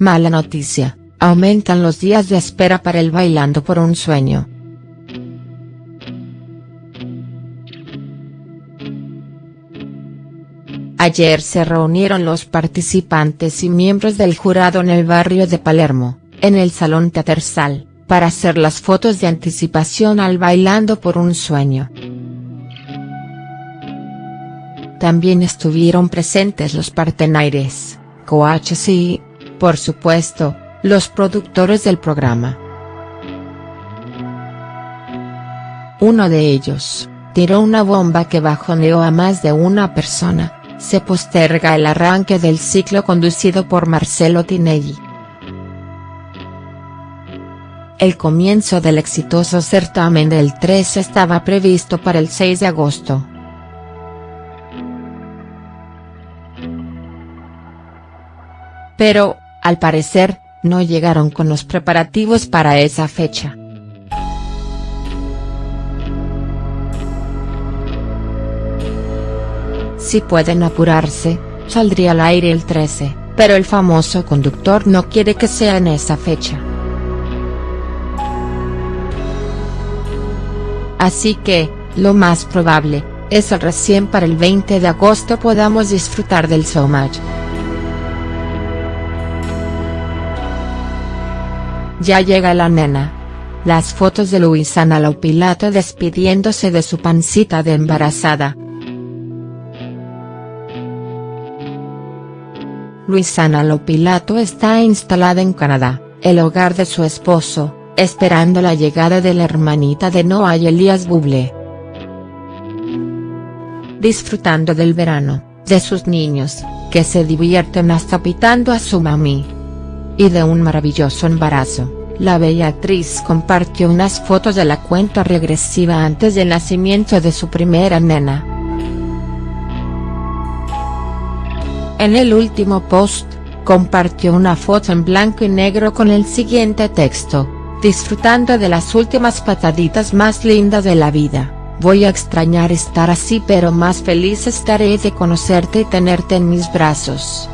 Mala noticia, aumentan los días de espera para el Bailando por un Sueño. Ayer se reunieron los participantes y miembros del jurado en el barrio de Palermo, en el Salón Teatersal, para hacer las fotos de anticipación al Bailando por un Sueño. También estuvieron presentes los partenaires, coaches y, por supuesto, los productores del programa. Uno de ellos, tiró una bomba que bajoneó a más de una persona, se posterga el arranque del ciclo conducido por Marcelo Tinelli. El comienzo del exitoso certamen del 3 estaba previsto para el 6 de agosto. Pero, al parecer, no llegaron con los preparativos para esa fecha. Si pueden apurarse, saldría al aire el 13, pero el famoso conductor no quiere que sea en esa fecha. Así que, lo más probable, es el recién para el 20 de agosto podamos disfrutar del showmatch. Ya llega la nena. Las fotos de Luisana Lopilato despidiéndose de su pancita de embarazada. Luisana Lopilato está instalada en Canadá, el hogar de su esposo, esperando la llegada de la hermanita de Noah y Elías Buble. Disfrutando del verano, de sus niños, que se divierten hasta pitando a su mami y de un maravilloso embarazo, la bella actriz compartió unas fotos de la cuenta regresiva antes del nacimiento de su primera nena. En el último post, compartió una foto en blanco y negro con el siguiente texto, disfrutando de las últimas pataditas más lindas de la vida, voy a extrañar estar así pero más feliz estaré de conocerte y tenerte en mis brazos.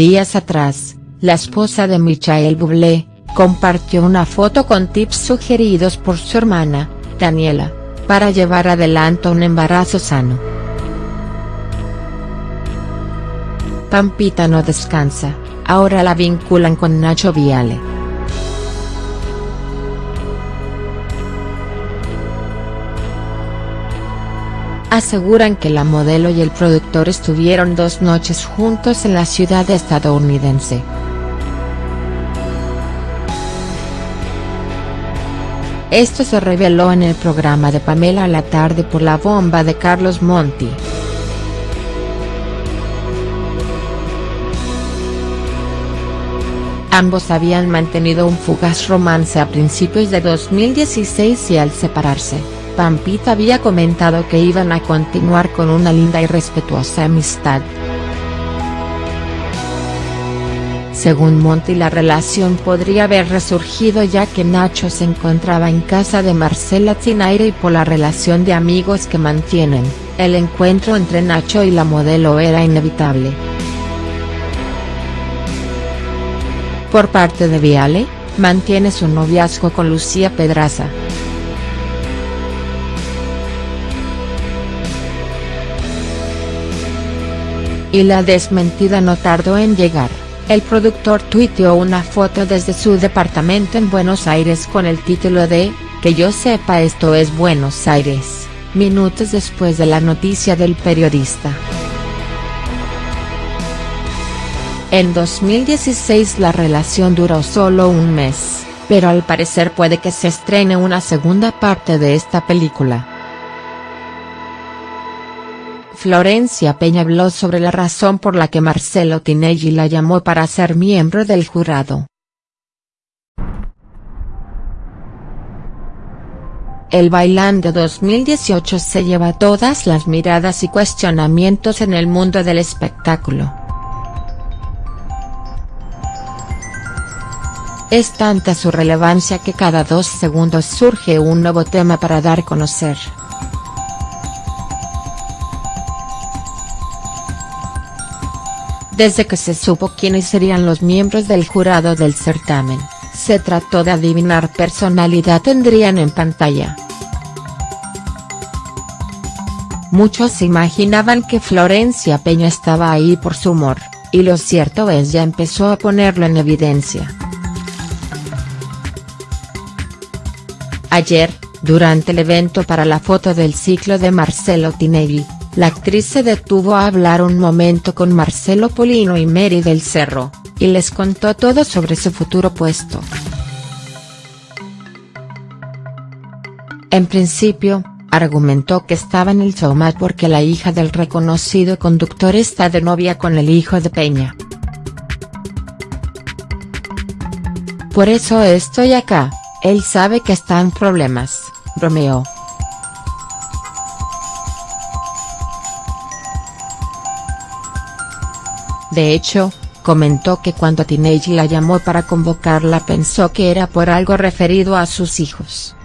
Días atrás, la esposa de Michael Bublé, compartió una foto con tips sugeridos por su hermana, Daniela, para llevar adelante un embarazo sano. Pampita no descansa, ahora la vinculan con Nacho Viale. Aseguran que la modelo y el productor estuvieron dos noches juntos en la ciudad estadounidense. Esto se reveló en el programa de Pamela a la tarde por la bomba de Carlos Monti. Ambos habían mantenido un fugaz romance a principios de 2016 y al separarse, Pampita había comentado que iban a continuar con una linda y respetuosa amistad. Según Monty la relación podría haber resurgido ya que Nacho se encontraba en casa de Marcela Tinaire y por la relación de amigos que mantienen, el encuentro entre Nacho y la modelo era inevitable. Por parte de Viale, mantiene su noviazgo con Lucía Pedraza. Y la desmentida no tardó en llegar, el productor tuiteó una foto desde su departamento en Buenos Aires con el título de, que yo sepa esto es Buenos Aires, minutos después de la noticia del periodista. En 2016 la relación duró solo un mes, pero al parecer puede que se estrene una segunda parte de esta película. Florencia Peña habló sobre la razón por la que Marcelo Tinelli la llamó para ser miembro del jurado. El Bailando 2018 se lleva todas las miradas y cuestionamientos en el mundo del espectáculo. Es tanta su relevancia que cada dos segundos surge un nuevo tema para dar conocer. Desde que se supo quiénes serían los miembros del jurado del certamen, se trató de adivinar personalidad tendrían en pantalla. Muchos imaginaban que Florencia Peña estaba ahí por su humor, y lo cierto es ya empezó a ponerlo en evidencia. Ayer, durante el evento para la foto del ciclo de Marcelo Tinelli, la actriz se detuvo a hablar un momento con Marcelo Polino y Mary del Cerro, y les contó todo sobre su futuro puesto. En principio, argumentó que estaba en el showmat porque la hija del reconocido conductor está de novia con el hijo de Peña. Por eso estoy acá, él sabe que está en problemas, bromeó. De hecho, comentó que cuando Tinelli la llamó para convocarla pensó que era por algo referido a sus hijos.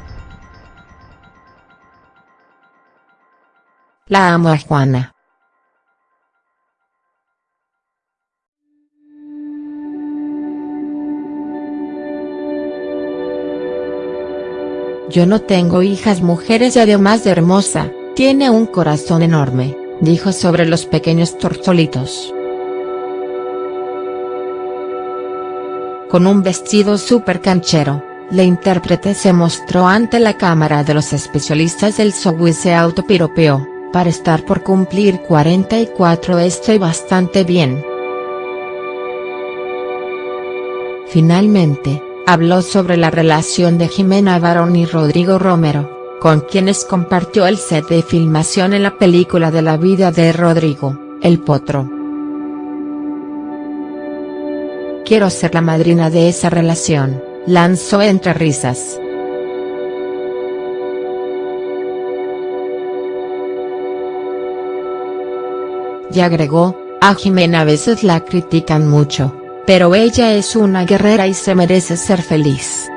La amo a Juana. Yo no tengo hijas mujeres y además de hermosa, tiene un corazón enorme, dijo sobre los pequeños tortolitos. Con un vestido súper canchero, la intérprete se mostró ante la cámara de los especialistas del show y se autopiropeó, para estar por cumplir 44 estoy bastante bien. Finalmente, habló sobre la relación de Jimena Barón y Rodrigo Romero, con quienes compartió el set de filmación en la película de la vida de Rodrigo, El Potro. Quiero ser la madrina de esa relación, lanzó entre risas. Y agregó, a Jimena a veces la critican mucho, pero ella es una guerrera y se merece ser feliz.